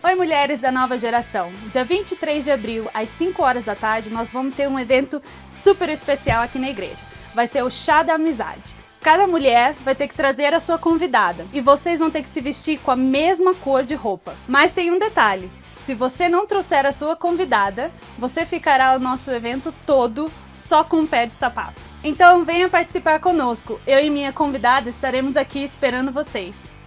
Oi mulheres da nova geração! Dia 23 de abril, às 5 horas da tarde, nós vamos ter um evento super especial aqui na igreja. Vai ser o Chá da Amizade. Cada mulher vai ter que trazer a sua convidada e vocês vão ter que se vestir com a mesma cor de roupa. Mas tem um detalhe, se você não trouxer a sua convidada, você ficará o nosso evento todo só com um pé de sapato. Então venha participar conosco, eu e minha convidada estaremos aqui esperando vocês.